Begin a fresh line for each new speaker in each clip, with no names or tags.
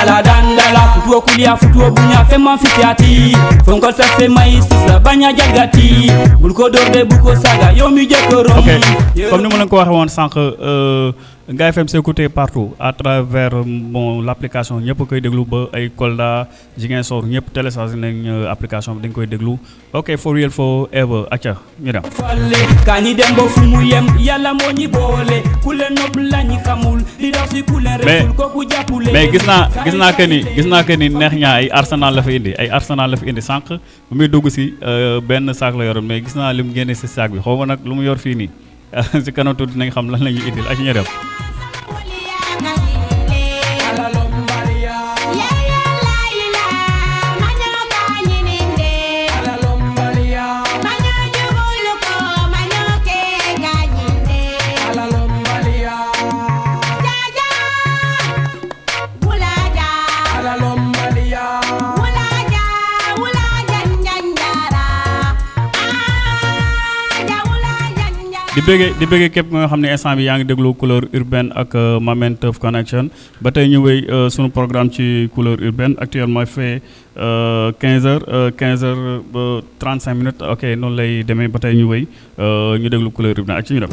ala dandala futuo kulia futuo bunya fema fisiati fonkol sa fema isisa baña jagati bul ko dorde bu ko saga yomi jekoro
ok comme ni mo len ko waxe won Ngaye FM c'est écouté partout à travers bon l' application ñëpp koy déglu ba ay Kolda Ziguinchor ñëpp téléchargé nañ euh, application bi dañ koy déglu. Ok for real for ever acca ñu dem.
Yem ñi boole xamul li si jàppule.
mais gis naa gis naa que ni gis naa que ni neex ñaa ay arsenal la fa indi ay arsenal la fa indi sànq. Bu muy dugg si euh, benn saak la yoroon mais gis naa li mu génne si saak bi xaw ma nag lu mu yor fii nii si kanam tuuti nañ xam lan la ñuy indil ak ñu di bëggee di bëggee képp nga xam ne instant bi yaa ngi déglu couleur urbaine ak euh, Mamen Teuf Connection. Ba tey ñu wéy euh, sunu programme ci couleur urbaine. Actuellement fait euh, 15 heures euh, 15 heures ba 35 minutes. Ok noonu lay demee. Ba tey ñu wéy ñu déglu couleur urbaine. Ak ci ñu dem.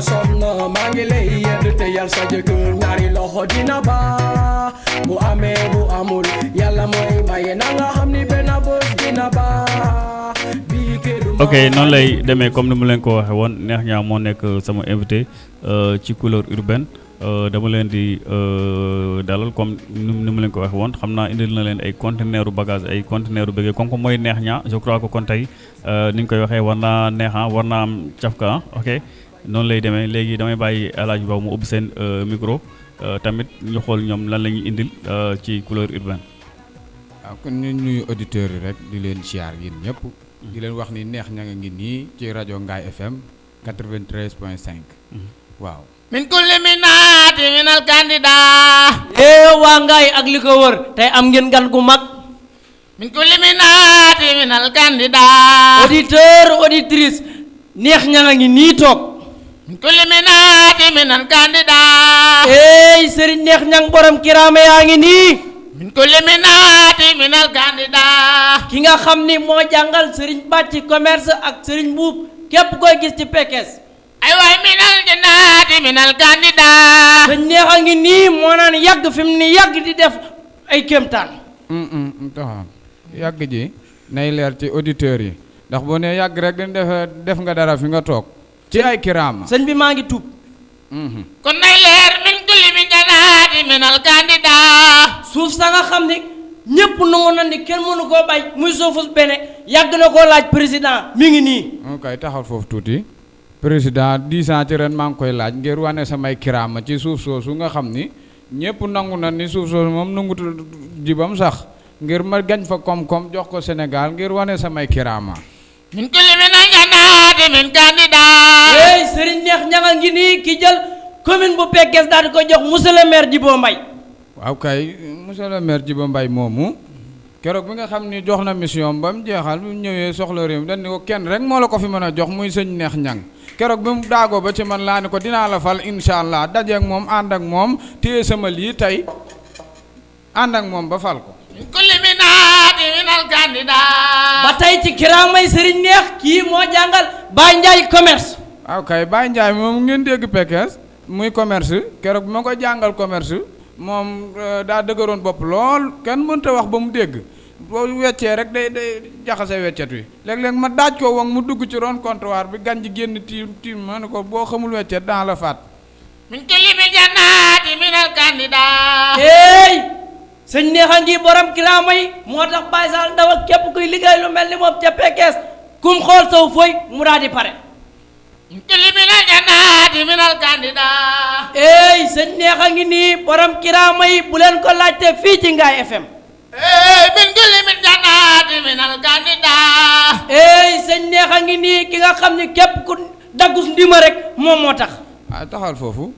Yomi sama somno mangile yedu te yal sa jekur Ngari loho dina ba. Bu ame bu amul Yalla moy maye nanga hamni bena bos dina ba.
Ok noonu lay demee comme ni mu leen ko waxee woon neex ñaa moo nekk sama invité euh, ci couleur urbaine euh, dama leen di euh, dalal comme ni ni mu leen ko waxee woon xam naa indil na leen ay conteneur u bagage ay conteneur u bëggee comme que mooy neex ñaa je crois que kon tey euh, ni ñu koy waxee war naa neexa war naa am cafka ah ok? Noonu lay demee. Léegi damay bàyyi Hadj Ba mu ubbi seen euh, micro euh, tamit ñu xool ñoom lan la ñuy indil euh, ci couleur urbaine.
Waaw kon ñu nuyu auditeurs yi rek di leen siyaar yéen ñëpp. Di leen wax ni neex ña nga ngi nii ci rajo Ngaye FM 93.5 waaw.
Min kulli minaati minal candidat
ee waa ngaay ak li ko wër tey am ngeen gan gu mag.
Min kulli minaati minal candidat
auditeur auditrice neex ña nga ngi nii toog.
Kulli minaati minal candidat
eey sëriñ neex ñang borom kiraame yaa ngi nii
min kulli minaati minal candidat
ki nga xam ni moo jàngal sëriñ bàcc commerce ak sëriñ buub képp koy gis ci pekes.
Ay waay minal jannati minal candidat
sëñ neex a ngi nii moo naan yàgg fi mu ni yàgg di def ay kéemtaan
taxaw yàgg ji nay leer ci auditeurs yi. Ndax boo nee yàgg rek dañ def def nga dara fi nga toog ci ay kiraama
sëñ bi maa ngi tuub
kon nay leer min kulli min jannati minal candidat
suuf sa nga xam ni ñépp nangu na ni kenn mënu koo bay muy suufus bene. Yàgg na koo laaj président mi ngi nii.
Kay taxawal foofu tuuti. Président dix ans ci ren maa ngi koy laaj ngir wane samay kiraama ci suuf soosu nga xam ni ñëpp nangu na ni suuf soosu moom nangutu jibam sax ngir ma gañ fa koom-koom jox ko Sénégal ngir wane samay kiraama
min kulli min jannati min candidat
eey sëriñ neex ñanga ngi nii ki jël commune bu Pekes daal di ko jox monsieur le maire Djibo Mbaye.
Waaw kay monsieur le maire Djiba Mbaye moomu keroog bi nga xam ni jox na mission ba mu jeexal bi mu ñëwee soxla réew mi dañ ni ko kenn rek moo la ko fi mën a jox muy sëñ neex ñang keroog bi mu daagoo ba ci man laa ni ko dinaa la fal incha allah dajeeg moom ànd ak moom téye sama lii tey ànd ak moom ba fal ko.
Candidat
ba tey ci kiraamay sëriñ neex kii moo jàngal Baye Ndiaye commerce.
Waaw kay Baye Ndiaye moom ngeen dégg Pekes muy commerce. Keroog bi ma ko jàngal commerce moom euh, daa dëgëroon bopp lool. Kenn mënta wax ba mu dégg. Boo weccee rek day day jaxase weccet wi. Léeg-léeg ma daaj ko wang mu dugg ci ron comptoir bi gan ji génn tiim tiim ma ne ko boo xamul weccet daa la faat.
Min kulli min jannati minal candidat.
Eey sëñ neex a ngi borom kiraama yi moo tax Baye Sall ndaw ak képp kuy liggéey lu mel ni moom ca Pekes kum xool saw fooy mu daal di pare.
Min kulli min jannati minal candidat
eey sëñ neex a ngi nii borom kiraama yi bu leen ko laajte fii ci Ngaye FM
eh min kulli min jannati minal candidat
eey sëñ neex a ngi nii ki nga xam ni képp ku daggus ndima rek moom moo tax
ah taxal foofu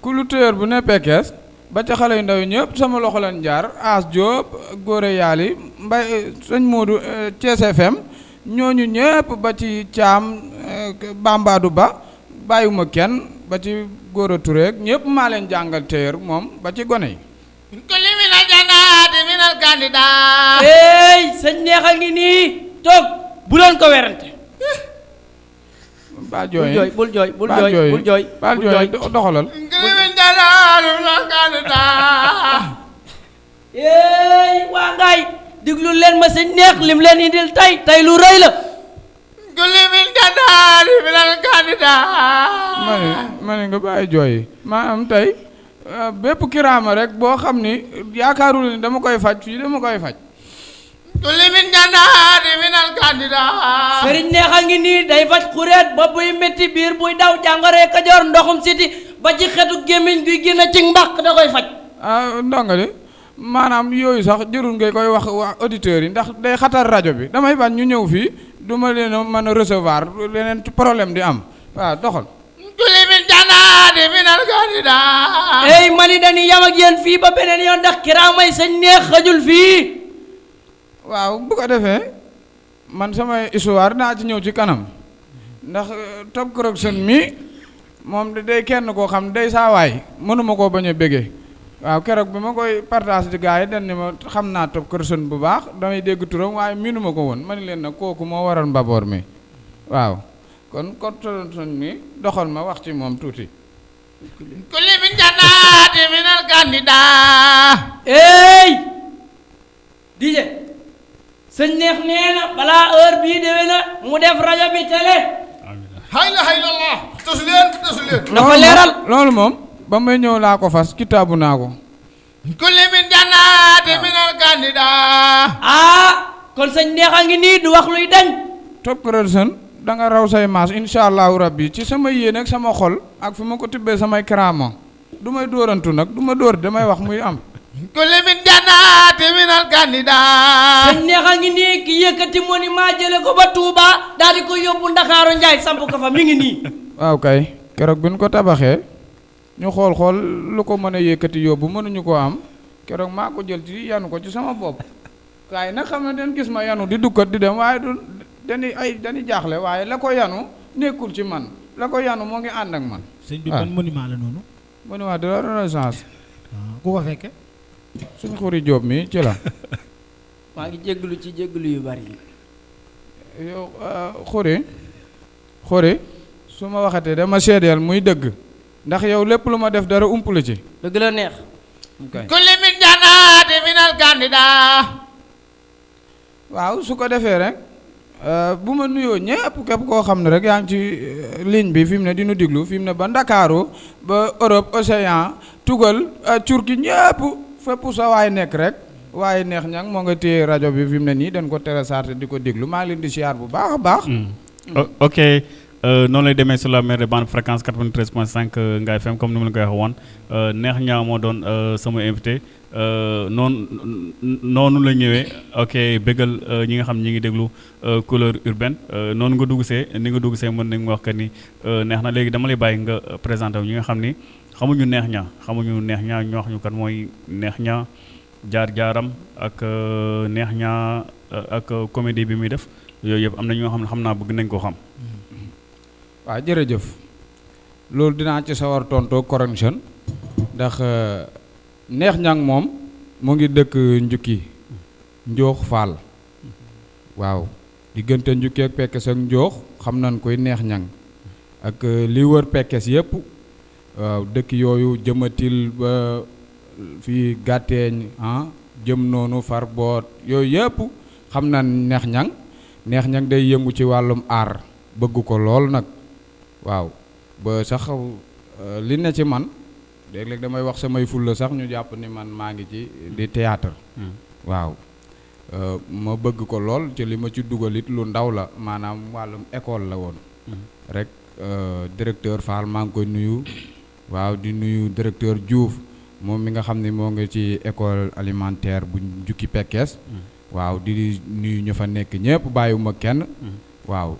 culture bu ne Pekes ba ca xale yu ndaw yi ñëpp sama loxo leen jaar As Diop Góore Yaali Mbay sëñ Moodu Thiès FM ñooñu ñëpp ba ci Caam Bambadu Ba bàyyiwuma kenn ba ci Góora Touré ñëpp maa leen jàngal téer moom ba ci gone yi.
Min kulli min aljanaati min alkandida
hey sëñ neex a ngi nii toog bu leen ko werante.
Baa
bul
jooy
jooy bul jooy bul jooy
jooy.
bul jooy
baal
bul
jooy doxalal
hey waa ngaay diglu leen ma sëñ neex lim leen indil tey tey lu rëy la.
Min kulli min aljanaati min alkandida
ma ne ma ne nga bàyyi jooy yi. Maanaam tey euh, bépp kiraama rek boo xam ni yaakaarul ni dama koy faj fii dama koy faj.
Kulli min yi min alkandida
sëriñ neex a ngi nii day faj xureet ba buy métti biir buy daw jàngoree kajoor ndoxum siti. Ba ci xetu gémmiñ guy génn ci mbaq da koy faj.
Ah ndongali maanaam yooyu sax jërul ngay koy wax waa auditeurs yi ndax day xatar rajo bi. Damay bañ ñu ñëw fii du ma leen mën a recevoir leneen problème di am. Waaw doxal.
Min kulli min aljanaati min alkandida
ey mani dañuy yam ak yéen fii ba beneen yoon ndax kiraamay sëñ neex xajul fii.
Waaw bu ko defee man sama histoire naa ci ñëw ci kanam. Ndax euh, Top Correction mi moom de day kenn koo xam day saawaay mënuma koo bañ a béggee waaw keroog bi ma koy partage di gars yi dañ ne ma xam naa Top Correction bu baax damay dégg turam waaye miinuma ko woon. Ma ne leen nag kooku moo waral mbaboor mi. Waaw kon Correction mi doxal ma wax ci moom tuuti.
Min kulli min aljanaati min alkandida
ey dije sëñ neex nee na balaa heure bii déwé na mu def rajo bi télé.
Hayla haylallah tos leen tos leen
na ko leeral.
loolu moom ba may ñëw laa ko fas kitaabu naa ko.
Kulli min min alkandida
ah kon sëñ neex a ngi nii du wax luy dañ.
Top Correction da nga raw say maas incha allahu rabbi ci sama yéene ak sama xol ak fi ma ko tibbee samay karaama. Du may dóorantu nag du ma dóor damay wax muy am.
Kulli min aljanaati min alkandida
sëñ neex a ngi nii ki yëkkati monument jële ko ba Touba daal di ko yóbbu Ndakaaru Njaay samp ko fa mi ngi nii
waaw kay keroog bi ñu ko tabaxee ñu xool xool lu ko mën a yëkkati yóbbu mënuñu koo am. Keroog maa ko jël ci yanu ko ci sama bopp. Kaay nag xam ne den gis ma yanu di dukkat di dem waaye du dañuy ay dañuy jaaxle waaye la ko yanu nekkul ci man. La ko yanu moo ngi ànd ak man.
Sëñ bi
Ah.
ban monument la noonu?
Monument de la renaissance.
Ah, ku ko fekke?
Suñu xuri jóob mi ci la.
Maa ngi jégglu ci jégglu yu bari.
Yow xuri xuri su ma waxatee dama seedeel muy dëgg. Ndax yow lépp lu ma def dara ump la ci.
Dëgg la neex.
Kulli min aljanaati min alkandida
waaw su ko defee rek euh, bu ma nuyoo ñëpp képp koo xam ne rek yaa ngi ci euh, ligne bi fi mu ne di nu diglu fi mu ne ba Ndakaaru ba Europe Océan tugal euh, Turquie ñëpp fépp sa waay nekk rek waaye neex ñang moo nga téye rajo bi fi mu ne nii dañ ko téléchargé di ko diglu. Maa ngi leen di siyaar bu baax a baax.
O- ok noonu lay demee sur la mer de bande fréquence 93.5 euh, Ngaye FM comme ni ma la euh, neex ñaa moo doon euh, sama invité. Euh, noonu noonu la ñëwee. Ok euh, ñi nga xam ñi ngi déglu euh, couleur urbaine. Euh, noonu nga dugg see ni nga dugg see mën nañu wax que ni euh, neex na. Léegi dama lay bàyyi nga euh, présenté wu ñi nga xam ni xamuñu neex ñaa xamuñu neex ñaa ñu wax ñu kan mooy neex ñaa jaar-jaaram ak euh, neex ñaa euh, ak euh, comédie bi muy def. Yooyu yëpp am na ñoo xam ne xam naa bëgg nañ koo xam.
Waaw jërëjëf. Loolu dinaa ci sawar tontoo correction ndax euh, neex ñang moom mu ngi dëkk njukki njoox faal. Waaw diggante njukki ak pekkes ak njoox xam nañ koy neex ñang ak euh, li wër pekkes yëpp waaw dëkk yooyu jëmatil ba fii gàtteeñ ah jëm noonu far boot yooyu yëpp xam nañ neex ñang. Neex ñang day yëngu ci wàllum aar bëgg ko lool nag waaw. Ba sax euh, li ne ci man léeg-léeg damay wax samay fulla sax ñu jàpp ni man maa ngi ci di théâtre. Waaw. Euh, ma bëgg ko lool ci li ma ci dugal it lu ndaw la maanaam wàllum école la woon. Rek euh, directeur Fall maa ngi koy nuyu. Waaw di nuyu directeur Diouf moom mi nga xam ne moo ngi ci école alimentaire bu jukki Pekes waaw di nuyu ñu fa nekk ñëpp bàyyiwuma kenn. Waaw.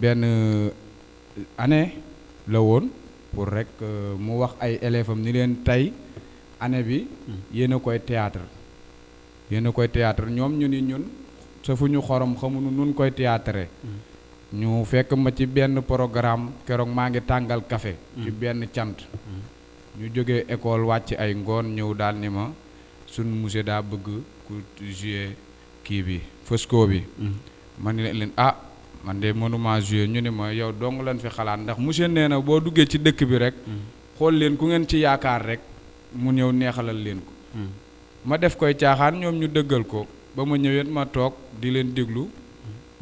Benn année la woon pour rek euh, mu wax ay élèves am ni leen tey année bi yéen a koy théâtre. Yéen a koy théâtre. Ñoom ñu ni ñun sa fu ñu xorom xamuñu nun koy théâtre ñu fekk ma ci benn programme keroog maa ngi tàngal café ci benn cant. Ñu jógee école wàcc ay ngoon ñëw daal ni ma sun monsieur daa bëgg ku jouer kii bi fësko bi. Ma ni leen ah man de mënuma jouer ñu ni ma yow dong lañ fi xalaat ndax monsieur nee na boo duggee ci dëkk bi rek xool leen ku ngeen ci yaakaar rek mu ñëw neexalal leen ko. Ma def koy caaxaan ñoom ñu dëggal ko ba ma ñëwet ma toog di leen déglu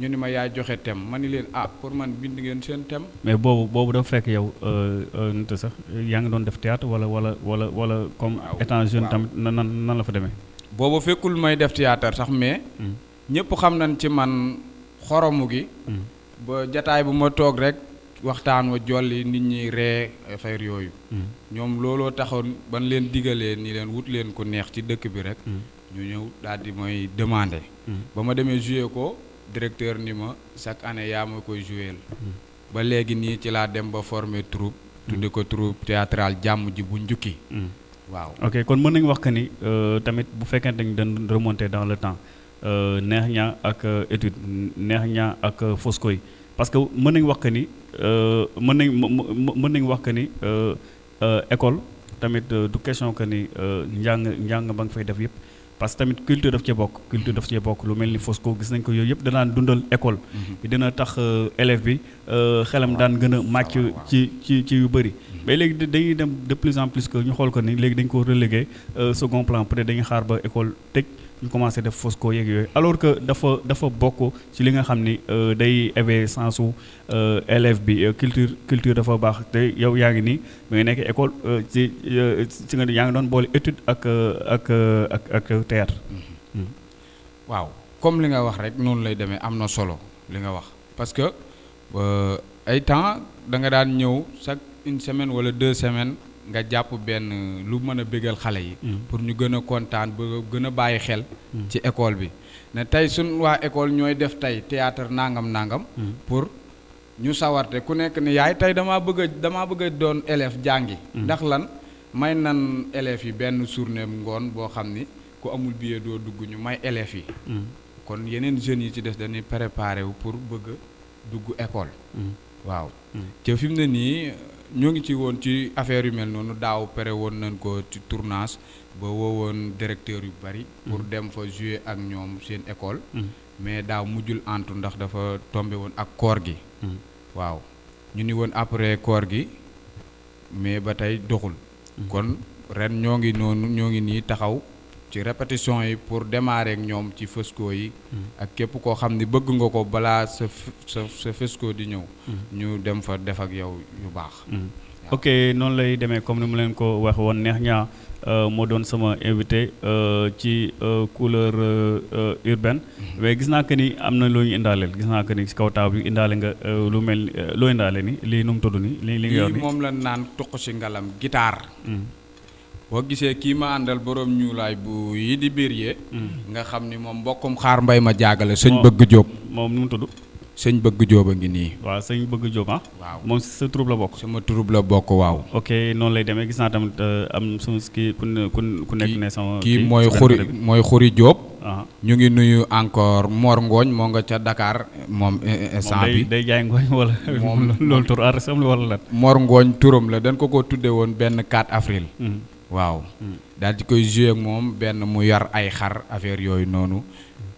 ñu ni ma yaay joxe thème ma ni leen ah pour man bind ngeen seen thème.
Mais boobu boobu dafa fekk yow nit sax yaa ngi doon def théâtre wala wala wala wala comme étant jeune tamit nan nan nan la fa demee?
Boobu fekkul may def théâtre sax mais ñëpp xam nañ ci man xoromu gi. Ba jataay bu ma toog rek waxtaan wa jolli nit ñi ree affaire yooyu. Ñoom looloo taxoon ban leen digalee ni leen wut leen ku neex ci dëkk bi rek. Ñu ñëw daal di mooy demandé ba ma demee joué ko directeur ni ma chaque année yaa ma koy joué ba léegi nii ci laa dem ba former troupe. Tudde ko troupe théâtrale jàmm ji bu njukki. Waaw.
Ok kon mën nañu wax que ni euh, tamit bu fekkente ni dañ remonter dans le temps neex ñaa ak euh, étude neex ñaa ak euh, Fosco yi parce que mën nañu wax que ni euh, mën nañ mën nañu wax que ni euh, euh, école tamit euh, du question que ni euh, njàng njàng ba nga fay def yëpp. Parce que tamit culture daf cee bokk culture daf cee bokk lu mel ni Fosco gis nañ ko yooyu yëpp danaan dundal école. Dina tax euh, élève bi euh, xelam daan gën a màcc ci ci ci yu bëri. Mais léegi da- dañuy dem de plus en plus que ñu xool ko ni léegi dañ ko relégué euh, second plan peut être dañuy xaar ba école tëj. Ñu commencé def Fosco yeeg yooyu. Alors que dafa dafa bokk ci li nga xam ni euh, day sensu euh, euh, culture culture dafa baax. Te yow yaa ngi nekk école théâtre.
Comme li nga wax solo parce que ay temps chaque une semaine wala deux semaines nga jàpp benn lu mën a bégal xale yi. pour ñu gën a kontaan ba gën a bàyyi xel. ci école bi ne tey suñ waa école ñooy def tey théâtre nangam nangam. pour ñu sawarte ku nekk ni yaay tey damaa bëgg a damaa bëgg doon élève jàngi. ndax lan may nan élèves yi benn journée ngoon boo xam ni ku amul billet doo dugg ñu may élèves yi. kon yeneen jeunes yi ci des dañuy préparer wu pour bëgg dugg école. waaw ca fi mu ne nii ñoo ngi ci woon ci affaire yu mel noonu daaw pare woon nañ ko ci tournage ba woowoon directeur yu bari. pour dem fa jouer ak ñoom seen école. mais daaw mujjul antu ndax dafa tombé woon ak koor gi. waaw ñu ni woon après koor gi mais ba tey doxul. kon ren ñoo ngi noonu ñoo ngi nii taxaw ci répétition yi pour démarrer ak ñoom ci fësko yi. ak képp koo xam ni bëgg nga ko balaa sa sa sa Fosco di ñëw. ñu dem fa def ak yow yu baax.
ok noonu lay demee comme ni mu leen ko wax woon neex ñaa moo doon sama invité euh, ci euh, couleur euh, euh, urbaine. Mais gis naa que ni am na loo ñu indaaleel. Gis naa que ni si kaw taaw bi indaale nga euh, lu mel euh, loo indaale ni lii nu mu tudd ni li li nga yor
lii
ni
moom la naan tuq si ngalam guitare. Boo gisee kii ma àndal borom ñuulaay bu yi di biir yee. nga xam ni moom mbokkum xaar mbay ma jaagale sëñ bëgg jóob.
moom nu mu tudd?
Sëñ bëgg jóob a ngi nii.
waaw sëñ bëgg Diop ah?
Waaw.
Moom sa troupe la bokk?
Sama turub la bokk waaw.
ok noonu lay demee. Gis naa tamit euh, am sama kii ku ku ne- ku nekk ne sama
kii mooy xuri mooy xuri jóob.
Ah
ñu ngi nuyu encore Mor Ngooñ moo nga ca Dakar moom eh, eh, instant bi.
day jaay ngooñ wala
Moom-
loolu tur artiste am la wala lan?
Mor Ngooñ turam la dañ ko ko tudde woon benn 4 avril.
Mm.
Waaw. Daal di koy joué ak moom benn mu yor ay xar affaire yooyu noonu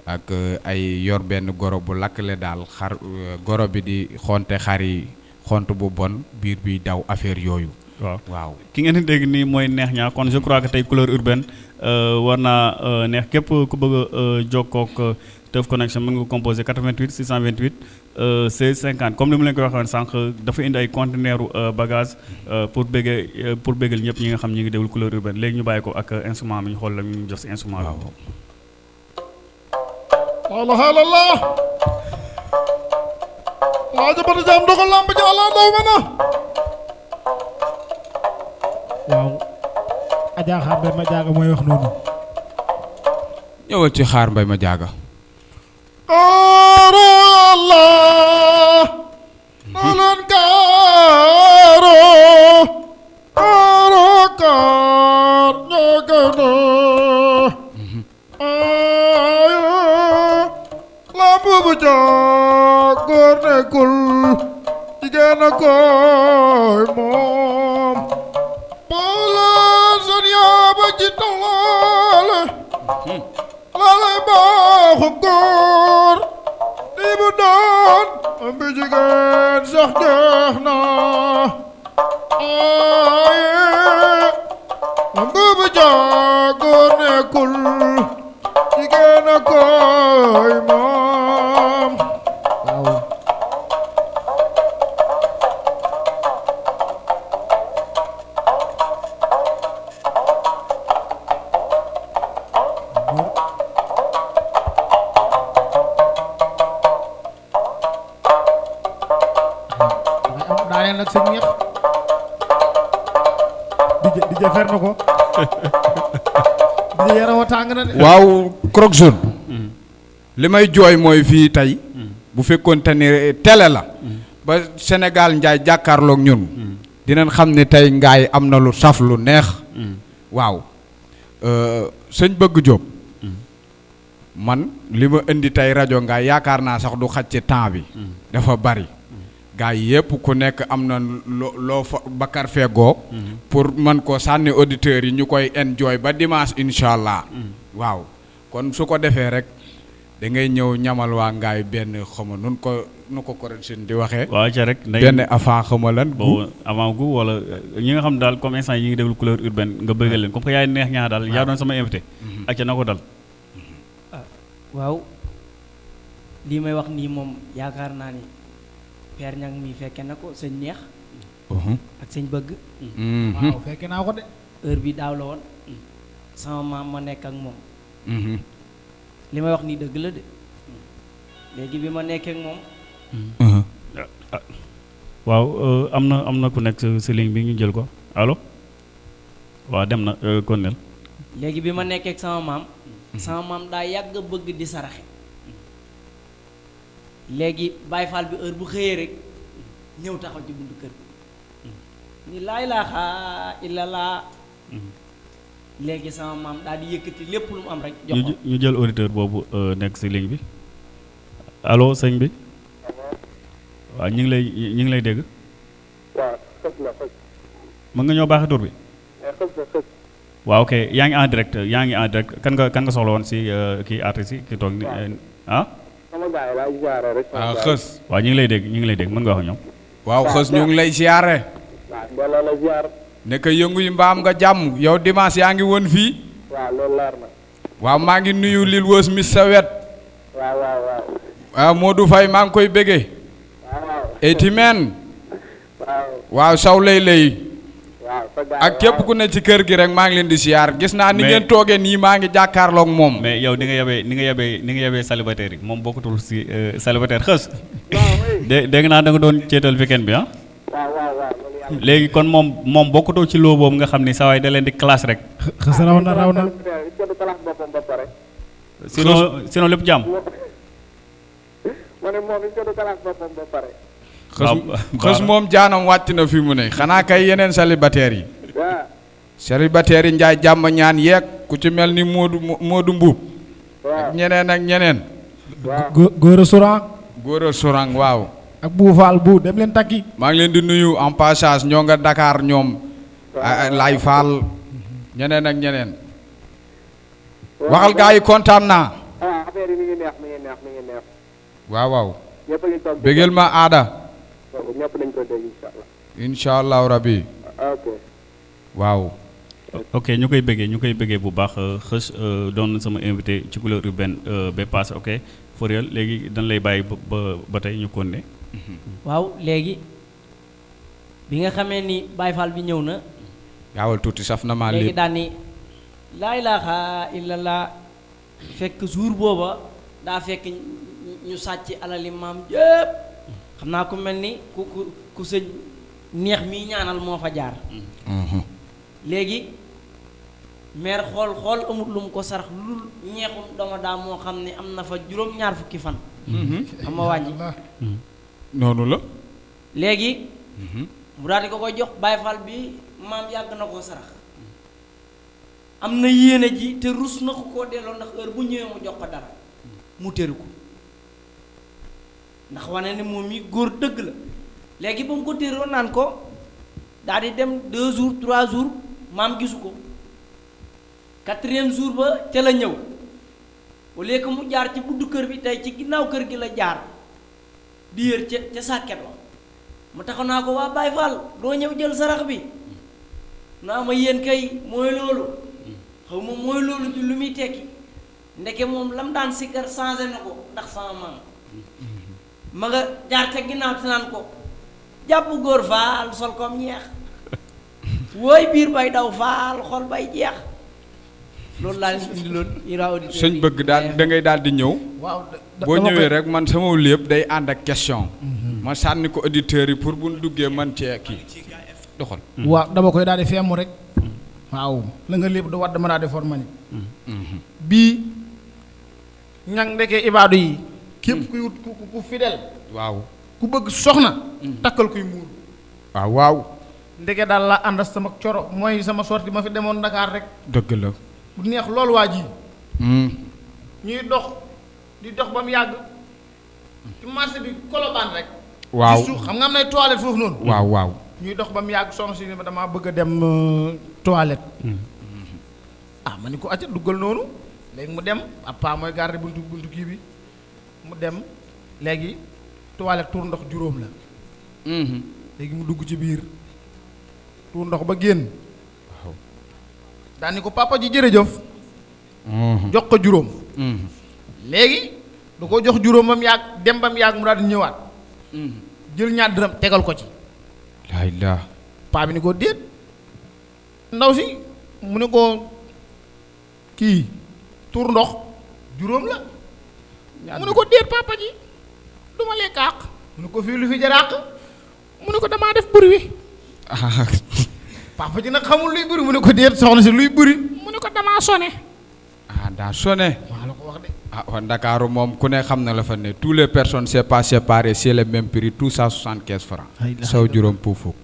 ak euh, ay yor benn goro bu lakkle daal xar euh, goro bi di xonte xar yi xont bu bon biir bi daw affaire yooyu.
Waaw.
Waaw.
Ki ngeen di dégg nii mooy neex ñaa kon je crois que tey couleur urbaine euh, war naa neex képp ku bëgg a jokkoo ak euh, Teuf Connection mën nga ko composé 88 628 euh, 16 50 comme ni mu leen ko waxee woon sànq dafa indi ay conteneur euh, bagage euh, pour béggee euh, pour béggal ñëpp ñi nga xam ñi ngi déglu couleur urbaine. Léegi ñu bàyyi ko ak instrument bi ñu xool la ñu jox si instrument bi.
la ilaha illallah waa jaam dogal lamb ji ala daw mana
waaw. Adja xaar mbay ma jaaga mooy wax noonu.
Ñëwal ci xaar mbay ma jaaga
xaaru yàlla na leen gaay
aro aro kar ñagana ayo lambu bu jox góor nekkul jigéen lay baaxub góor di bu doon bi jigéen sax jeex na. Aaye bu jaa góor e nekkul jigéen a koy
moo fer na ko. Di yaram tàng na de.
Waaw Croque li may jooy mooy fii tey bu fekkoon te ni télé la ba Sénégal njaay jàkkaarloog ñun dinañ xam ne tey ngaay am na lu saf lu neex. Waaw. Euh, sëñ bëgg Jóob man li ma indi tey rajo ngaay yaakaar naa sax du xaj ci temps bi. Dafa bari. Gaa yi yëpp ku nekk am na loo loo fa bakar feggoo. Pour man ko sànni auditeurs yi ñu koy enjoy ba dimanche incha allah. Waaw. kon su ko defee rek da ngay ñëw ñamal waa ngaay benn xama nun ko nu ko correction di waxee.
Waaw ca rek
benn avant xama lan
boobu avant gu wala ñi nga xam daal comme instant yi ngi déglu couleur urbaine nga bëggal leen comme que yaay neex ñaa daal yaa doon sama invité. Ak ca na ko dal.
Waaw. Lii may wax nii moom yaakaar naa ni Père Ñang mi fekke na ko sëñ neex. Ak sëñ bëgg.
Waaw fekke naa ko de.
Heure bi daaw la woon. Sama maam ma nekk ak moom. Li may wax nii dëgg la de. Léegi bi ma nekkee ak moom.
Waaw euh, am na am na ku nekk si- ligne bi ñu jël ko. Allo? Waaw dem na kon Konel
léegi bi ma nekkee ak sama maam. Sama maam daa yàgg bëgg di saraxe. Léegi Baay Faal bi heure bu xëyee rek ñëw taxaw ci buntu kër ni laa ilaaha illallah léegi sama maam daal di yëkkati lépp lu mu am rek jox
ñu
ko.
ñu jël auditeur boobu euh, nekk si ligne bi. Allo sëñ bi. Waaw ñu ngi lay ñu ngi lay dégg.
Waaw xës la xës
mën nga ñoo baaxee tur bi?
La xës
waaw ok yaa ngi en direct yaa ngi en direct. Kan nga kan nga soxla woon si euh, kii artiste yi ki toog ni euh, ah?
Yi.
xës
waaw ñu ngi lay dégg ñu ngi lay dégg mën nga wax ñoom
waaw xës ñu ngi lay siyaare
waaw mbooloo la ziar
nekk yëngu yi mbaam nga jàmm yow dimanche yaa ngi woon fii
waaw loolu leer na
waaw maa ngi nuyu lil wës mis sa wet
waaw waaw waaw
waaw Modou Faye maa ngi koy
waaw waaw
eti men
waaw
waaw saw lay lay
waaw
ak képp ku ne ci kër gi rek maa ngi leen di siyaar gis naa ni ngeen toogee nii maa ngi jàkkaarloog moom.
mais yow ni nga yebee ni nga yebee ni nga yebee célibataire yi moom bokkutul si euh, célibataire xës. Dé dégg naa da nga doon ceetal weekend bi ah. Léegi kon moom moom bokkutoo ci loo boobu nga xam ni sawaay da leen di classe rek.
Xës raw na raw na.
Sinon sinon lépp jàmm.
Ma ne moom il faut classe boppam ba pare.
Waaw.
moom jaanam wàcc na fi mu ne. Xanaa kay yeneen célibataire yi.
Waaw
célibataire yi njaay jàmm ñaan yeeg ku ci mel ni Modou Modou Mbuub. Ak ñeneen ak ñeneen.
Waaw.
Gó- góor a surang
góor a sorang waaw.
Ak buu faal bu dem leen takki.
Maa ngi leen di nuyu en passage ñoo nga Dakar ñoom. Ay Lay Fall. Ñeneen ak ñeneen. Waxal gaa yi kontaan naa.
Ah affaire yi mi ngi neex mi ngi neex mi ngi neex.
Waaw waaw. Bégal ma aada
ñëpp ko dégg incha allah.
Incha allahu rabbi.
Ok.
Waaw.
Ok ñu koy bëggee ñu koy bëggee bu baax. Euh, xës euh, doon sama invité ci couleur urbaine euh, ba passé ok. For léegi dañ lay bàyyi ba ba tey ñu kon ne
waaw léegi bi nga xamee ni Baay Faal bi ñëw na.
Yaawal tuuti saf na maa
léegi ni laa ilaaha illallah. Fekk jour booba daa fekk ñu- ñu sàcc alali maam yëpp xam naa ku mel ni ku ku ku sëñ neex mii ñaanal moo fa jaar. Léegi maire xool xool amut lu mu ko sarax lu dul ñeexum dama daa moo xam ne am na fa juróom-ñaar fukki fan. Xam nga wàññi.
Noonu la.
Léegi mu daal di ko koy jox Baay Faal bi maam yàgg na koo sarax. Am na yéene ji te rus na ko koo delloo ndax heure bu ñëwee mu jox ko dara. Mu tëru ko ndax wane ne moom yi góor dëgg la léegi ba mu ko. Tëroo naan ko daal di dem deux jours trois jours maam gisu ko quatrième jour ba ca la au lieu que mu jaar ci buddu kër bi tey ci ginnaaw kër gi la jaar di yër ca ca sàkket wa. Mu taxaw naa ko waa Baay Faal doo ñëw jël sarax bi. Naa ma yéen kay mooy loolu. Xaw ma mooy loolu ju lu muy tekki. Ndeke moom lam daan sikkar changé na ko ndax sama maam ma nga jaar ca ginnaaw te naan ko jàpp góor faal sol kom ñeex. Wooy biir bay daw faal xol bay jeex. Loolu laa leen indi loon ira auditeur
sëñ bëgg daal da ngay daal di ñëw.
Waaw
boo ñëwee rek man sama lépp day ànd ak question. Ma sànni ko auditeurs yi pour bu ñu duggee man cee kii. Doxal.
Waaw dama koy daal di feemu rek. Waaw la nga lépp du wadd ma daal di for ma ni bii ñang ndekee ibaadu yi képp kuy wut ku ku- fidèle.
Waaw.
Ku bëgg soxna takkal kuy muur.
Waaw waaw.
Ndeke daal la ànd sama coro mooy sama sorti ma fi demoon Dakar rek.
Dëgg la.
Bu neex loolu waa ji.
Hmm.
ñuy dox di dox ba mu yàgg. Ci marché bi kolobaan rek.
Waaw.
Ci suuf xam nga am nay toilette foofu noonu?
Waaw waaw.
Ñuy dox ba mu yàgg soxna si ne ma damaa bëgg a dem euh, toilette. Ah ma ni ko acca duggal noonu. Léegi mu dem ab paa mooy garder buntu buntu kii bi mu dem léegi toilette tuur ndox juróom la.
Mhm.
léegi mu dugg ci biir. Tuur ndox ba génn.
Waaw.
Daal ni ko papa ji jërëjëf.
Mhm.
jox ko juróom.
Mhm.
léegi da ko jox juróom ba mu yàgg dem ba mu yàgg mu daal di ñëwaat.
Mhm.
jël ñaar dërëm tegal ko ci.
Laa ilaa
paa bi ni ko déet. Ndaw si mu ne ko kii tuur ndox juróom la mu ne ko déet papa ji. Du ma lekk àq. Mu ne ko fii lu fi jar àq. Mu ne ko damaa def buri wi papa ji nag xamul luy buri mu ne ko déet soxna si luy buri mu ne ko damaa sone
ah daa sonné.
Waa la ko wax de.
Ah waa Ndakaaru moom ku ne xam na la fa ne. Tous les personnes c'est pas séparé c'est le même prix tout ça soixante-quinze francs. Saw juróom pour fukk.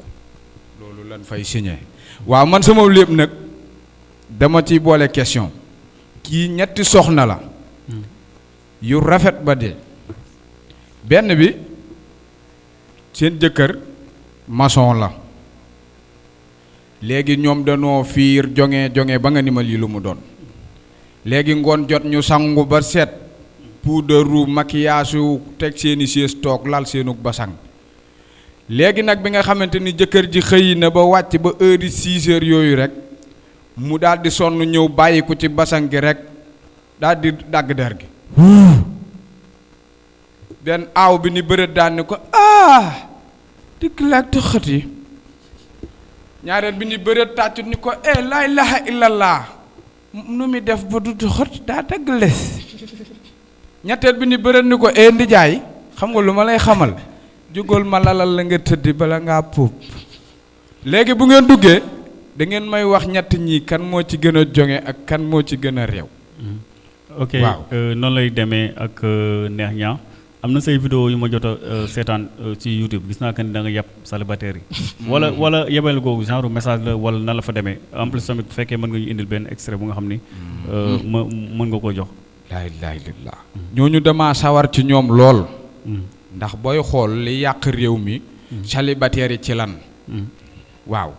Loolu lan fay signé. Waaw man sama lépp nag dama ciy boole question. Kii ñetti soxna la yu rafet ba dee. Benn bi seen jëkkër maçon la. Léegi ñoom fiir jonge jonge ba nga ni ma lii lu mu doon. Léegi ngoon jot ñu sangu ba set puudaru maquillage teg seeni toog lal seenu basang. Léegi nag bi nga xamante ni jëkkër ji xëy na ba wàcc ba heure yi six heures yooyu rek mu daal di sonn ñëw bàyyi ci basang gi rek daal di der gi benn aaw bi ni daan ni ko ah dikk laag te xët yi bi ni bërët tàccut ni ko eh laa ilaha illallah. Nu mi def ba du xët daa dagg les ñetteel bi ni bërët ni ko eh ndijaay xam nga lu ma lay xamal. Jógal ma lalal la nga tëddi bala ngaa puub léegi bu ngeen duggee da ngeen may wax ñett ñi kan moo ci gën a jonge ak kan moo ci
ok
Waaw.
euh, noonu lay demee ak euh, neex ñaa am na say vidéo yu ma jot a euh, seetaan ci YouTube. Gis naa que ni da nga yàpp célibataire yi. Wala wala yebal googu genre message la wala nan la fa demee. En plus tamit bu fekkee mën nga ñu indil benn extrait bu nga xam ni euh, ma mën nga ko jox.
Laa ilaaha illallaah ñooñu dama sawar ci ñoom lool. Ndax booy xool li yàq réew mi célibataire yi ci lan? Waaw.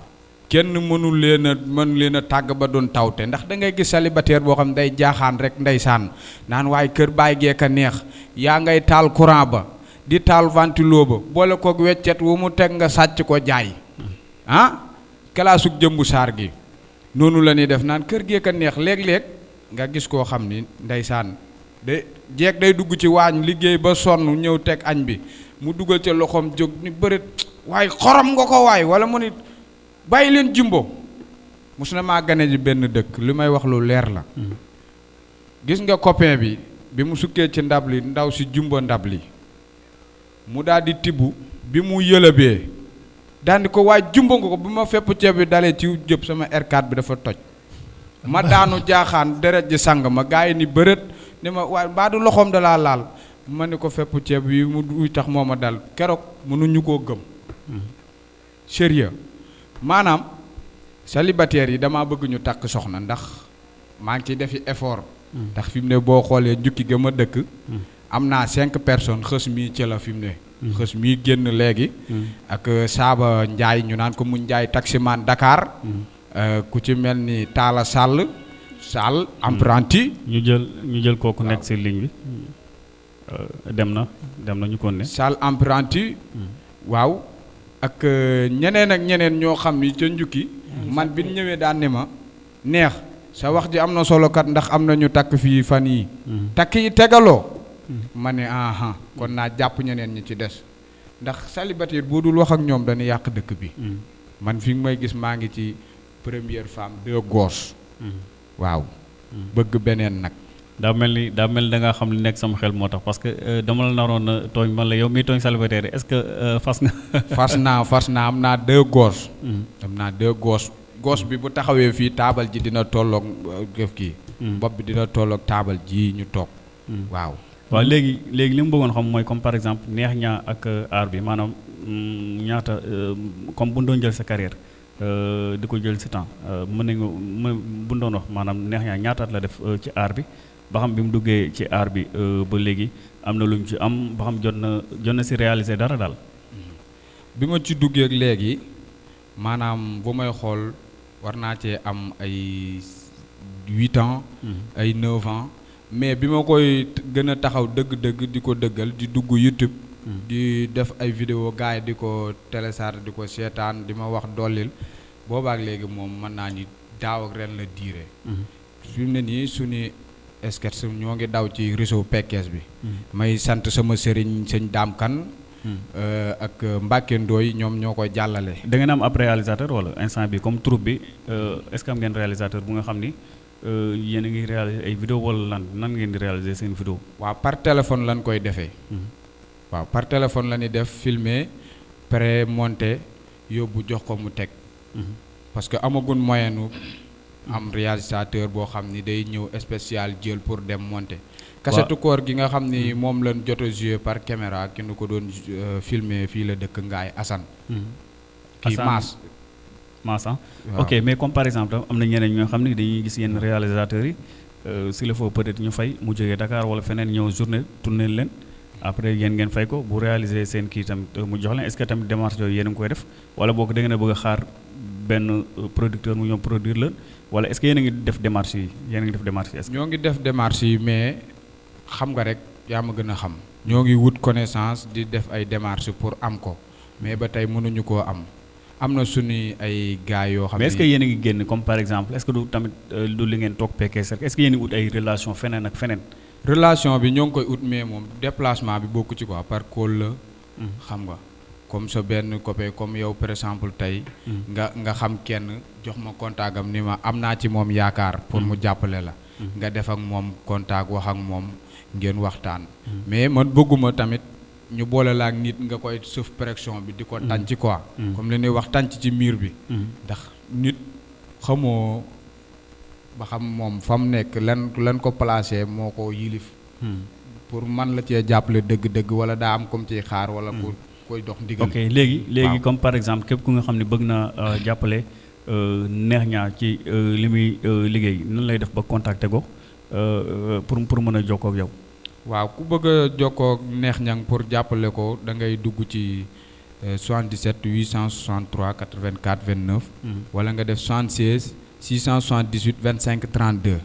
Kenn mënul leen a mën leen a tàgg ba doon tawte. Ndax da ngay gis célibataire boo xam day jaaxaan rek ndeysaan. Naan waaye kër baay geek a neex. Yaa ngay taal courant ba. Di taal ventilo ba. Boole kook weccet wu mu teg nga sàcc ko jaay. Ah? Kalaasug jëmbu saar gi. Noonu la ñuy def. Naan kër geek a neex. Léeg-léeg nga gis koo xam ni ndeysaan. De jeeg day dugg ci waañ liggéey ba sonn ñëw teg añ bi. Mu dugal ca loxoom jóg ni bërit waaye xorom nga ko waay. Wala mu ni bàyyi leen jumbo. Mos na maa gane ji benn dëkk li may wax lu leer la. Gis nga copain bi bi mu sukkee ci ndab li ndaw si jumbo ndab li. Mu daal di tibb bi mu yëlëbee daal di ko waaye jumbo nga ko. Bi ma fepp ceeb bi dalee ci jëpp sama R4 bi dafa toj. Ma daanu jaaxaan deret ji sang ma gaa yi ni bërët ni ma waaye mbaa du loxoom dalaa laal. Ma ni ko fepp ceeb bi mu duy tax moo ma dal. Keroog mënuñu koo gëm. Sérieux. Maanaam célibataires yi damaa bëgg ñu takk soxna ndax maa ngi ciy defi effort. Ndax fi mu ne boo xoolee njukki ga ma dëkk am naa cinq personnes xës mii ci la fi mu ne. Xës mii génn léegi. Ak euh, Saaba Njaay ñu naan ko mu Njaay taximaan Dakar. Euh, ku ci mel ni Taala Sall Sall apprenti.
Ñu jël ñu jël kooku nekk si ligne bi. Euh, dem na dem na ñu ko ne.
Sall apprenti. Waaw. Ak euh, ñeneen ak ñeneen ñoo xam ni ca njukki man bi ñëwee daan ne ma neex sa wax ji am na solo kat ndax am na ñu takk fii fan yi takk yi tegaloo. Ma ne aha kon naa jàpp ñeneen ñi ci des. Ndax célibataire boo dul wax ak ñoom dañuy yàq dëkk bi. Man fi may gis maa ngi ci première femme deux gosses waaw. Bëgg beneen nag
daa mel ni daa mel ni da ngaa xam li nekk sama xel moo tax parce que euh, dama la naroon a tooñ man la yow miy tooñ célibataire est-ce que euh, fas nga
fas naa fas naa am naa deux gosses. Am naa deux gosses. Gosse bi bu taxawee fii taabal ji dina tolloog euh, gi kii. Bopp bi dina tolloog taabal ji ñu toog. Waaw.
Waaw léegi léegi li mu bëggoon xam mooy comme par exemple neex ñaa ak aar bi maanaam mm, ñaata comme bu doon jël sa carrière di ko jël si temps mën nañu mën bu doon wax maanaam neex ñaa ñaata la def ci aar bi? Ba xam bi mu duggee ci aar bi euh, ba léegi am na lu mu ci am ba xam jot na jot na si réaliser dara daal.
bi ma ci duggee ak léegi maanaam bu may xool war naa cee am ay huit ans ay neuf ans mais bi ma koy gën a taxaw dëgg-dëgg di ko dëggal di dugg YouTube di def ay vidéo gars yi di ko télécharge di ko seetaan di ma wax dollil boobaak léegi moom mën naa ni daaw ak ren la diire. Fi mu ne nii suñu sketch ñoo ngi daw ci réseau Pekes bi. May sant sama sëriñ sëñ Daam Kan euh, ak Mbacke Ndoy ñoom ñoo koy jàllale.
Da ngeen am ab réalisateur wala instant bi comme troupe bi euh, est-ce que am ngeen réalisateur bu nga xam ni euh, yéen a ngi réaliser ay vidéo wala lan nan ngeen di réaliser seen vidéo.
waaw par téléphone lañ koy defee. Waaw par téléphone la ñuy def filmer pré monté yóbbu jox ko mu teg. Parce que amagun moyen nu am réalisateur boo xam ni day ñëw spécial jël pour dem monter. Kasetu koor gi nga xam ni moom lañ jot a par caméra ki nu ko doon euh, filmer fii la dëkk Ngaay Assane. Kii
Assane.
Maas.
Mass ah. Ok mais comme par exemple am na ñeneen ñoo xam ne dañuy gis yenn réalisateurs yi euh, s'il le faut peut-être ñu fay mu jógee Dakar wala feneen ñëw journée tourner leen après yéen ngeen fay ko bu réaliser seen kii tamit euh, mu jox leen. Est-ce que tamit démarche yooyu yéen a ngi koy def wala boog da ngeen a bëgg a xaar benn euh, producteur mu ñëw produire leen wala est-ce que yéen a ngi def démarche yi? Yéen a ngi def démarche yi
ñoo ngi def démarche yi mais xam nga rek yaa ma gën a xam. Ñoo ngi wut connaissance di def ay démarches pour am ko mais ba tey mënuñu koo am. Am na suñuy ay gars yoo xam
mais
ne
est-ce que yéen a ngi génn comme par exemple est-ce que du tamit euh, du li ngeen toog PKS rek est-ce que yéen a ngi ut ay relation feneen ak feneen?
Relation bi ñoo ngi koy ut mais moom déplacement bi bokku ci quoi par call la xam nga comme sa benn copain comme yow par exemple tey nga nga xam kenn jox ma contact am ni ma am naa ci moom yaakaar pour mu jàppale la. Nga def ak moom contact wax ak moom ngeen waxtaan. Mais man bëgguma tamit ñu boole la ak nit nga koy sëf pression bi di ko tànc quoi. Comme li ñuy wax tànc ci miir bi. Ndax nit xamoo ba xam moom fa mu nekk lan lan ko placé moo ko yilif. Pour man la cee jàppale dëgg-dëgg wala daa am comme ciy xaar wala ku koy dox ndigal.
Ok léegi léegi comme par exemple képp ku nga xam ne bëgg na euh, jàppale euh, neex ñaa ci euh, li muy liggéey nan lay def ba contacter ko pour pour mën a jokkoo ak yow.
waaw ku bëgg a jokkoo neex ñang pour jàppale ko da ngay dugg ci euh, 77 863 84 29 wala nga def 76 678 25 32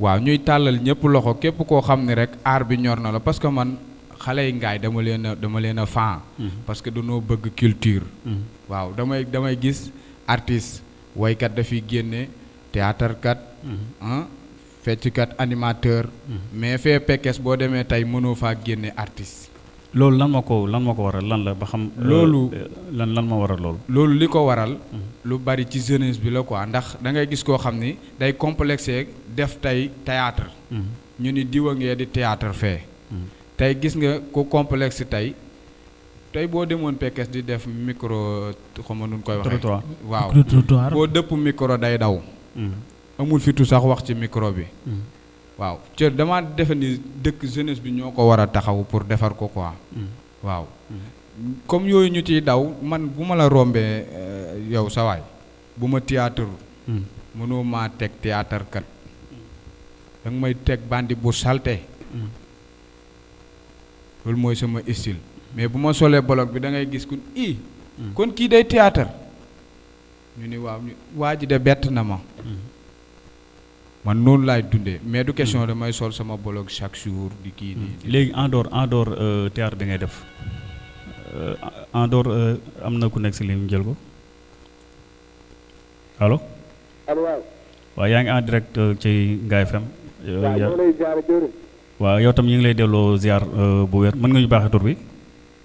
waaw ñuy tàllal ñëpp loxo képp koo xam ne rek aar bi ñor na la parce que man xale yi ngaay dama leen a dama leen a fan. Parce que dañoo bëgg culture. Waaw damay damay gis artiste waykat dafiy génne théâtre kat ah fecckat animateur. Mais fee Pekes boo demee tey mënoo faa génne artiste.
Loolu lan ma ko lan ma ko waral lan la ba xam. euh,
Loolu-
euh, lan lan ma waral loolu.
loolu li ko waral lu bari ci jeunesse bi la quoi. Ndax da ngay gis koo xam ni day complexé def tey théâtre. Ñu ni diwa ngee di théâtre fee tey gis nga ku complexe tey. Tey boo demoon Pekes di def micro xam nga nu ñu koy
Trottoir.
waaw. Boo dëpp micro day daw. Amul fitu sax wax ci micro bi. Waaw. Ci dama defe ni dëkk jeunesse bi ñoo ko war a taxaw pour defar ko quoi. Waaw. Comme yooyu ñu ciy daw man bu ma la rombee euh, yow sa waay bu ma théâtre
Hmm.
mënoo maa teg théâtre kat. Da nga may teg bandi bu salte.
Hmm.
Loolu mooy sama style. Mais bu ma solee bolog bi da ngay gis ku i kon kii day théâtre. Ñu ni waaw waa ji de bett na ma. Man noonu laay dundee. Mais du question damay sol sama bolog chaque jour di kii di
léegi en dehors en dehors euh, théâtre bi ngay def euh, en dehors euh, am na ku nekk si ligne jël ko. Allo?
Allo waaw.
Waaw yaa ngi en direct ci Ngaye FM.
Waaw ñoo lay ziar
waaw yow tam ñu ngi lay delloo ziar euh, bu wér. Mën nga ñu baaxee tur bi?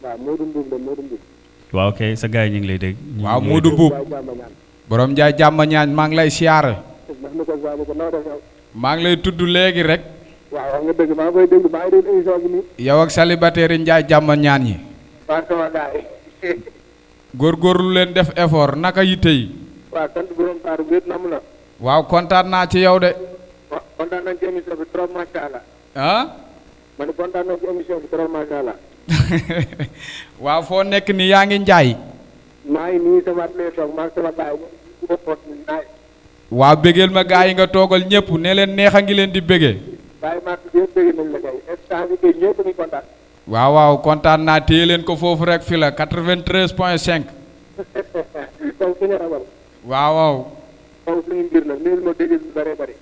Waaw Modou Mboub la Modou Mboub
waaw ok sa gars yi ñu ngi lay dégg.
waaw Modou
jàmm ñaan.
Borom njaay jàmm ñaañ maa ngi lay
yow
maa ngi lay tudd léegi rek.
Waaw wax nga dëgg maa ngi koy maa ngi émission bi nii.
Yow ak célibataire yi njaay jàmm ñaan yi.
Sama
góorgóorlu leen def effort. Naka yitte yi?
Waaw sant borom taaru wéet na mu la
waaw kontaan naa ci yow de.
Wa- kontaan nañ ci émission bi trop macha allah
ah
ma ne kontaan nañ ci émission bi trop macha allah.
Waaw foo nekk ni yaa ngi njaay.
Maa ngi nii sama atelier toog maa ngi
waaw bégeel ma gaa yi nga toogal ñëpp ne leen neex a ngi leen di bégee
bàyyi maa tudd yëpp nañ la kay instant bi kay ñëpp ngi kontaan?
Waaw waaw kontaan naa téye leen ko foofu rek fi la 93 point 5
donc suñu rabal
waaw waaw.
Suñu mbir la ma dégg lu bëree bëri.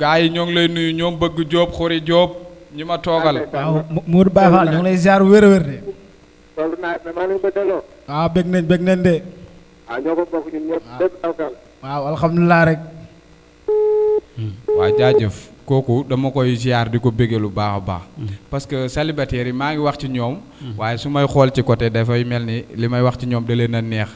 Gaa yi ñoo ngi lay nuyu ñoom bëgg jóob xuri jóob ñi ma toogal.
Waaw Mourou Baye Fall ñoo ngi lay ziar wér-wér de.
Loolu naa maa leen ko delloo.
Waaw bég nañ bëgg nañ de.
Waaw ñoo ko bokk ñun ñëpp lépp taw
waaw alhamdulilah rek.
Waa jaajëf. Kooku dama koy ziar di ko béggee lu baax a baax. Parce que célibataire yi maa ngi wax ci ñoom. Waaye su may xool ci côté dafay mel ni li may wax ci ñoom da leen a neex.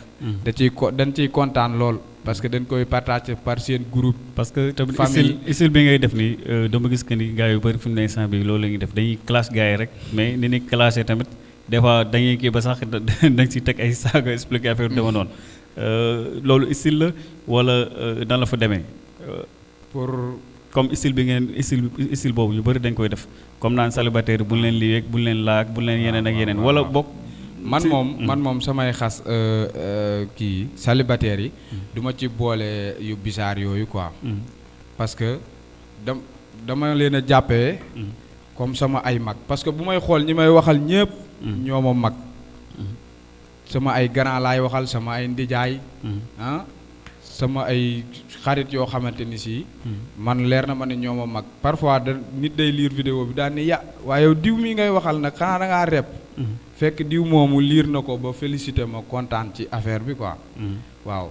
Da ciy ko dañ ciy kontaan lool. Parce que dañ koy partager par seen groupe.
Parce que tamit style style bi ngay def nii euh, dama gis que ni gars yu bëri fi mu ne instant bi loolu la ñuy def dañuy classe gars yi rek mais ni ni classé tamit des fois dañuy kii ba sax da dañ si teg ay saaga expliqué affaire yu dama noonu. Euh, loolu style la wala euh, nan la fa demee?
Pour
comme style bi ngeen style style boobu ñu bëri dañ koy def comme naan célibataire bu ñu leen lii bu ñu leen laag bu ñu leen yeneen ak yeneen wala bokk
man moom
Mm.
man moom samay xas euh, euh, kii célibataire yi du ma ci boole yu bizarre yooyu quoi
Mm.
parce que dam dama leen a jàppee
Mm.
comme sama ay mag parce que bu may xool ñi may waxal ñëpp
Mm.
ñoo ma mag sama ay grand laay waxal sama ay ndijaay
Mm.
ah sama ay xarit yoo xamante ni si
Mm.
man leer na ma ne ñoo ma mag parfois nit day lire vidéo bi daan ni ya waaye yow diw mi ngay waxal nag xanaa da ngaa rep
Mm.
Fekk diw moomu liir na ko ba félicité ma kontaan ci affaire bi quoi.
Mm.
waaw.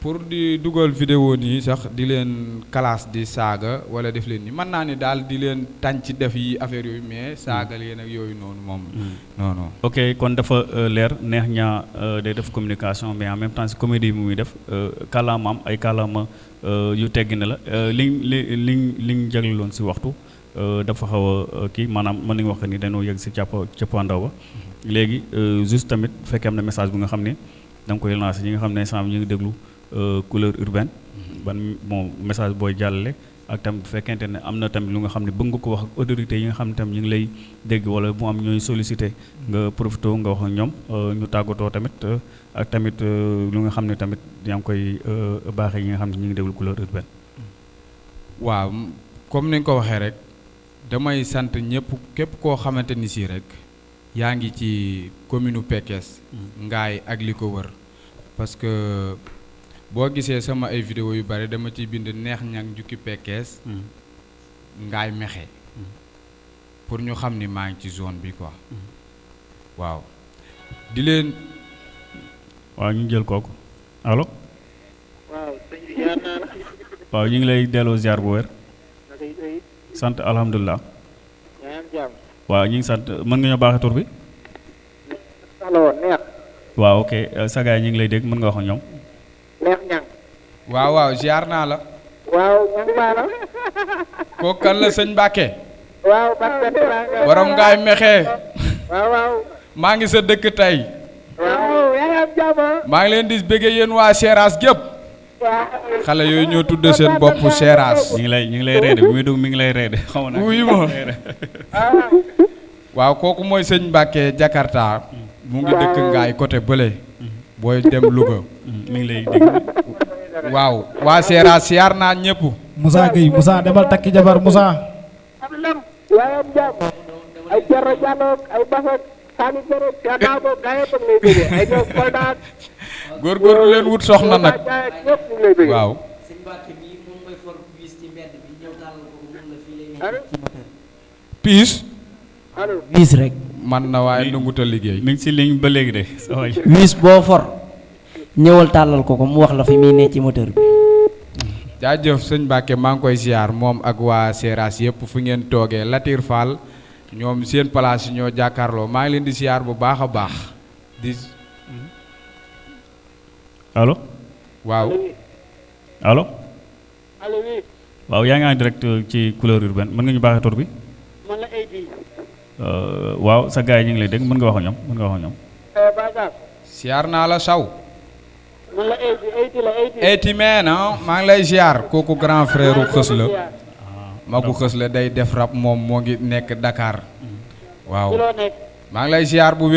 Pour di dugal vidéo nii sax di leen classe di saaga wala def leen ni mën naa ni daal di leen tànc def yi affaire yooyu mais saaga leen ak yooyu noonu moom. Non non.
Ok kon dafa euh, leer neex ñaa euh, day def communication mais en même temps si comédie bi muy def euh, kàllaamaam ay kàllaama yu teggi na la liñ li liñ liñ jagleloon si waxtu dafa xaw a euh, kii maanaam mën nañu wax ni dañoo yegg si càpp cëppaandaw ba léegi euh, juste tamit bu fekkee am na message bi nga xam ne da nga koy lancer ñi nga xam ne instant ñu ngi déglu euh, couleur urbaine ban bon message booy jàllale ak tamit bu fekkente ne am na tamit lu nga xam ne bëgg nga ko wax ak autorités yi nga xam ne tam ñu ngi lay dégg wala mu am ñooy sollicité nga profité nga wax ak ñoom euh, ñu tàggatoo tamit ak tamit lu nga xam ne tamit yaa ngi koy baaxee yi nga xam ne ñu ngi déglu couleur urbaine.
waaw comme ni nga ko waxee rek damay sant ñëpp képp koo xamante ni si rek yaa ngi ci commune Pekes ngaay ak li ko wër. Parce que boo gisee sama ay vidéo yu bari dama ciy bind neex ñang jukki Pekes ngaay mexe. Pour ñu xam ni maa ngi ci zone bi quoi. Waaw. Di leen
waaw ñu jël kooku. Allo?
Waaw sëñ bi jaar naa la
waaw ñu ngi lay delloo ziar bu wér.
Tey
sant alhamdulilah waaw ñu ngi sant mën nga ñoo baaxee tur bi? Waaw ok euh, sa gars ñu ngi lay dégg mën nga wax ñoom.
Neex ñang
waaw waaw ziar naa la.
Waaw
kooku kan la sëñ Mbàkke
waaw
borom ngaay mexe.
Waaw waaw.
Maa ngi sa dëkk tey.
Waaw yaa ngi am jàmm.
Maa ngi leen di bëggee yéen waa Seras gépp. Xale yooyu ñoo tudd seen bopp Seras.
Ñu ngi lay ñu ngi lay reede bi muy dugg mi ngi lay reede. Xaw nag.
Wuyu ma waaw kooku mooy sëñ Mbàkke Jakarta. Mu ngi dëkk ngaay côté bële. Booy dem Louga.
Mi ngi lay dégg
waaw waa Seera siyaar naa ñëpp
Moussa Gueye Moussa demal takki jabar Moussa.
ay ay Sani lay ay ñoom Ak
góorgóorlu leen wut soxna nag.
Jaay ak ñëpp ñu ngi lay bëggee.
waaw.
Sëñ Mbacke bii moom mooy for bis ci mbedd bi ñëw tàllal ko ko mun la fii lay
allo
wiis rek.
Man na waaye nanguta liggéey.
Mi ngi si ligne ba léegi de
wiis boo for ñëwal tàllal ko ko mu wax la fi muy ne ci moteur bi.
Jaajëf maa ngi koy siyaar moom ak waa Seras yëpp fu ngeen toogee. Latir Fall ñoom seen place ñoo jàkkaarloo. Maa ngi leen di siyaar bu a baax. Di
allo
waaw
allo
allo oui
waaw yaa ngi en direct ci couleur urbaine mën nga ñu baaxee tur bi?
Man la AD
Euh, waaw sa gars yi ñu ngi lay dégg mën nga wax mën wax
siyaar naa la saw
man la AD AD la AD
eyti meen ah maa ngi lay kooku grand frère xës la magu xës la day def rap moo ngi nekk Dakar. Waaw
loo nekk
maa ngi lay bu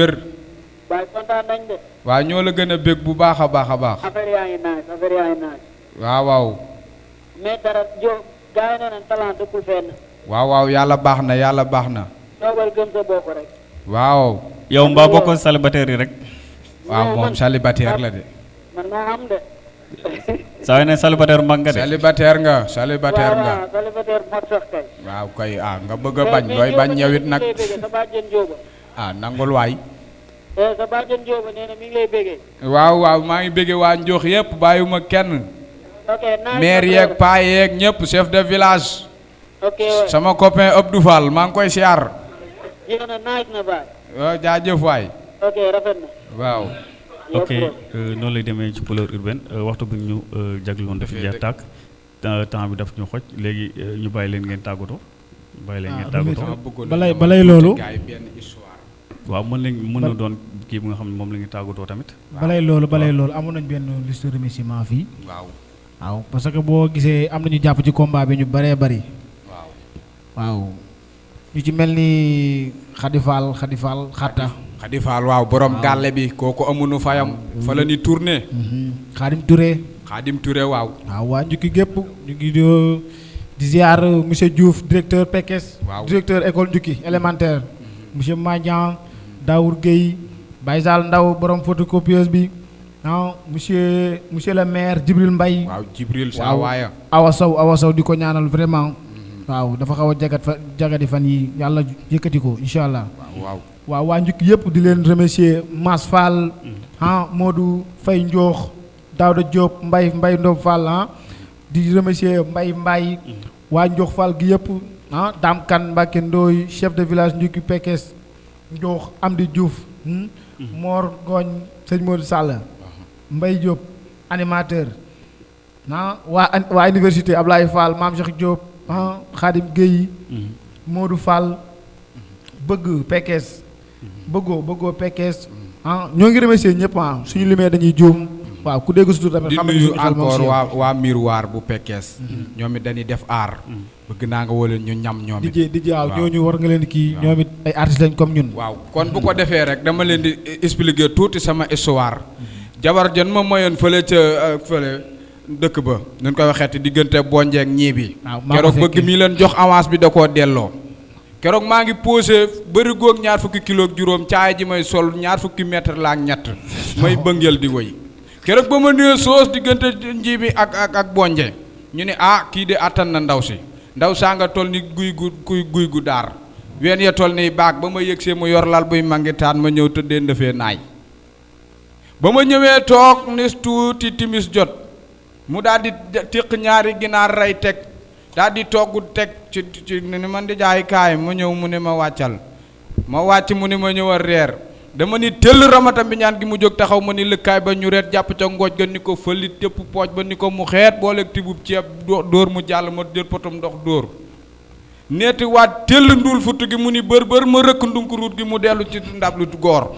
waaye kontaan nañ de.
Waaw ñoo la gën a bég bu baax a baax a baax.
Affaire yaa ngi nice affaire yaa ngi nice
waaw waaw.
Mais dara jo gars yi nee nañ talent dëkkul fenn.
Waaw waaw yàlla baax na yàlla baax na.
Toogal gëm sa bopp rek.
Waaw.
Yow mbaa bokk célibataire yi rek.
Waaw moom célibataire la de.
Man maa am de.
Saa ne célibataire mag nga de.
Célibataire nga célibataire nga.
Voilà célibataire mag sax kay.
Waaw kay ah nga bëgg a bañ looy bañ nag. ah nangul waay
sa bàjjen Jóoba nee na mi ngi lay béggee.
Waaw waaw maa ngi béggee waa Njox yëpp bàyyiwuma kenn.
Ok
maire yeeg paa yeeg ñëpp chef de village. Sama copain Abdou Fall maa ngi koy siyaar.
Jeex na nice na baay.
Waaw jaajëf waay.
Ok rafet na.
Waaw.
Ok euh, noonu lay demee ci couleur urbaine. Euh, waxtu bi ñu euh, jagloon daf jeex tàkk. Temps bi daf ñu xoj. Léegi ñu bàyyi leen ngeen tàggatoo. Bàyyi leen
Ah,
ngeen
du
tàggatoo
balay balay loolu.
Waaw mën nañ mën na doon kii bi nga xam ne moom la ñuy tàggatoo tamit.
Balay loolu balay loolu amoon nañ benn liste de remerciement fii.
Waaw.
Waaw parce que boo gisee am nañu jàpp ci combat bi ñu bëree bëri
waaw.
Waaw. Ñu ci mel ni Khady Fall xatta
Khady Fall waaw borom gàlle bi kooku amuñu fayam. Fa la ni tourné.
Khadim Touré.
Khadim Touré waaw.
Waaw waa njukki gépp. Ñu ngi di di ziar monsieur Diouf directeur Pekes
Waaw.
directeur école njukki élémentaire. Monsieur Madian Daour Gueye Baye Sall Ndaw borom photocopieuse bi. Ah monsieur monsieur le maire Djibril Mbaye.
Waaw Jibril sa waaya.
Awa Sow Awa Sow di ko ñaanal vraiment. Waaw dafa xaw a jagat fa jagadi fan yi yàlla yëkkati ko incha allah
waaw waaw.
Waaw waa njukki yëpp di leen remercier Mas Fall ah Modou Faye Daouda Diop Mbaye Mbaye Ndom Fall ah di remercier Mbaye Mbaye waa Ndiokh Fall gi yëpp ah Dame Kane Mbacke Ndoye chef de village njukki Pekes Ndiokh Amdi Diouf hmm, Mor Ngooñ sëñ Modou Sall Mbaye Diop animateur. Ah waa an- waa université Ablaye Fall Maam Cheikh Diop ah Khadim Gueye Modou Fall bëgg Pekes bëggoo bëggoo Pekes ah ñoo ngi remercier ñëpp ah suñu limee dañuy juum waaw ku dégg sutur tamit
di
xam si
encore
yow.
waa waa miroir bu Pekes. Ñoom it dañuy def aar. Bëgg naa nga woo leen ñu ñam ñoom it.
DJ DJ waaw. ñooñu war nga leen kii
Waaw.
ñoom it ay artistes lañ comme ñun.
Waaw. Kon bu ko defee rek dama leen di expliquer tuuti sama histoire. Jabar jan ma mayoon fële ca euh, fële dëkk ba nuñ koy waxeeti diggante bonjeek ñii bi.
Waaw maa ko
keroog bëgg mi leen jox avance bi da koo delloo. Keroog maa ngi posé bëri góog ñaar fukki kilo ak juróom caay ji may sol ñaar fukki mètre la ak ñett. May bëngeel di woy keroog ba ma nee soos diggante nji bi ak ak ak bonje ñu ne ah kii de attan na ndaw si ndaw saa nga toll ni guy gu guy guy gu daar. Ween ya toll ni baag ba ma yëgsee mu yor lal buy mangitaan ma ñëw tëddee ndëfee naay. Ba ma ñëwee toog nis tuuti timis jot mu daal di téq ñaari ginaar rey teg daal di togg teg ci ci ni man di jaay kaay ma ñëw mu ne ma wàccal. Ma wàcc mu ne ma ñëwal reer. Dama ni tëll ramata bi ñaan gi mu jóg taxaw ma ni lëkkaay ba ñu reet jàpp ca ngooj ga ni ko fëlit tépp pooj ba ni ko mu xeet booleeg tibub ceeb dóor mu jàll ma jël ndox dóor. neeti waat tëll ndul futt gi mu ni bër bër ma rëkk ndunkuruut gi mu dellu ci ndab lu goor.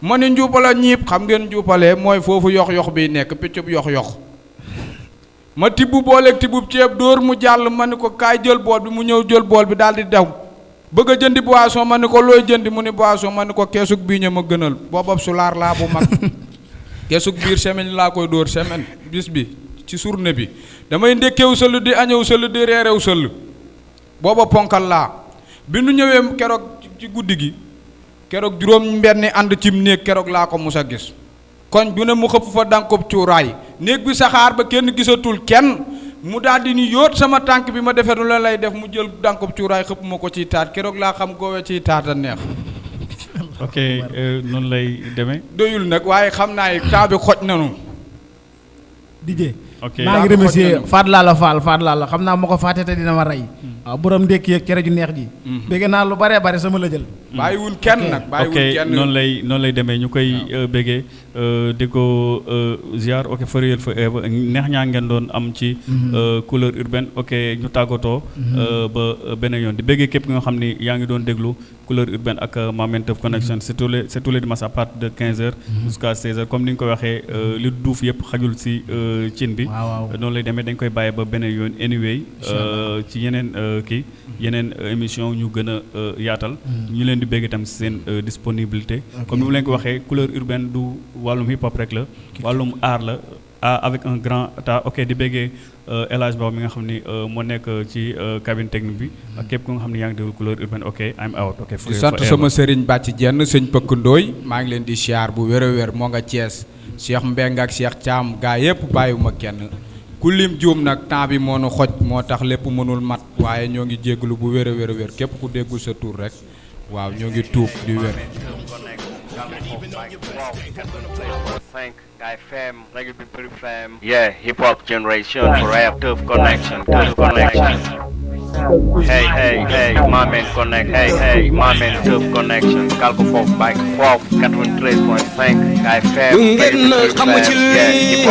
ma ni njuupala ñiib xam ngeen njuupalee mooy foofu yox yox bi nekk piccub yox yox ma tibb booleeg ceeb dóor mu jàll ma ni ko kaay jël bool bi mu ñëw jël bool bi daal di daw. Bëgg a jëndi boisson ma ni ko looy jëndi mu ni boisson ma ni ko keesug bii ña ma gënal booba sulaar laa bu mag. Keesug biir semaine laa koy dóor semaine bis bi ci journée bi. Damay ndékkeew sëll di añew sëll di reerew sëll. Booba ponkal laa. Bi nu ñëwee keroog ci guddi gi keroog juróom mbenni ànd cim néeg keroog laa ko mus a gis. Koñ bu ne mu xëpp fa dànkob cuuraay. Néeg bi saxaar ba kenn gisatul kenn. Mu daal di ni yóot sama tànk bi ma defee lu la lay def mu jël dànkob cuuraay xëpp ma ko ciy taat keroog laa xam goowe ciy taat a neex.
Ok euh, noonu lay demee.
Doyul nag waaye xam naa yi temps bi xoj nanu.
DJ
ok.
Maa ngi remercier. Faat Lalla Fall Faat Lalla xam naa ma ko fàtte te dina ma rey. Waaw borom ndékki yeeg cere ju neex ji. Bégg naa lu baree bare sama la jël.
Bàyyiwul kenn nag bàyyiwul kenn.
noonu lay noonu lay demee. Ñu koy euh, béggee. Euh, di ko euh, ziar. Ok forever forever. Neex ñaa ngeen doon am ci couleur urbaine. Ok ñu tàggatoo ba beneen yoon. Di béggee képp nga xam ni yaa ngi doon déglu couleur urbaine ak euh, Mame Teuf Connection. C'est tous les c'est tous les dimanches à partir de 15 heures jusqu'à 16 heures. Comme ni nga ko waxee li duuf yëpp xajul si cin bi.
Waaw waaw.
Noonu lay demee dañ koy bàyyi ba beneen yoon anyway euh, ci yeneen euh, kii yeneen euh, émission ñu gën a euh, yaatal. Ñu leen di bégg itam seen euh, disponibilité. Comme ni mu leen ko waxee couleur urbaine du wàllum hip hop rek la. Wàllum aar la. Avec un grand ta ok di béggee euh, El Hadj Ba mi nga xam ni euh, moo nekk ci euh, cabine technique bi. Ak képp ku nga xam ne yaa ngi déglu couleur urbaine ok I'm out ok
di sant sama sëriñ bàcc jenn sëñ pëkk ndooy maa ngi leen di siyaar bu wér a wér moo nga Thiès. Cheikh Mbeng ak Cheikh Thiam gaa yépp bàyyiwuma kenn. Ku lim juum nag temps bi moo nu xoj moo tax lépp mënul mat waaye ñoo ngi jégalu bu wér a wér a wér. Képp ku déggul sa tur rek waaw ñoo ngi tuub di wér.
Thank FM, Reggae People FM. Yeah, hip hop generation, forever tough connection, tough connection. Hey, hey, hey, my man connect, hey, hey, my man tough connection. Calco Folk, Bike Folk, 93.5 FM, Reggae People FM. Yeah, hip hop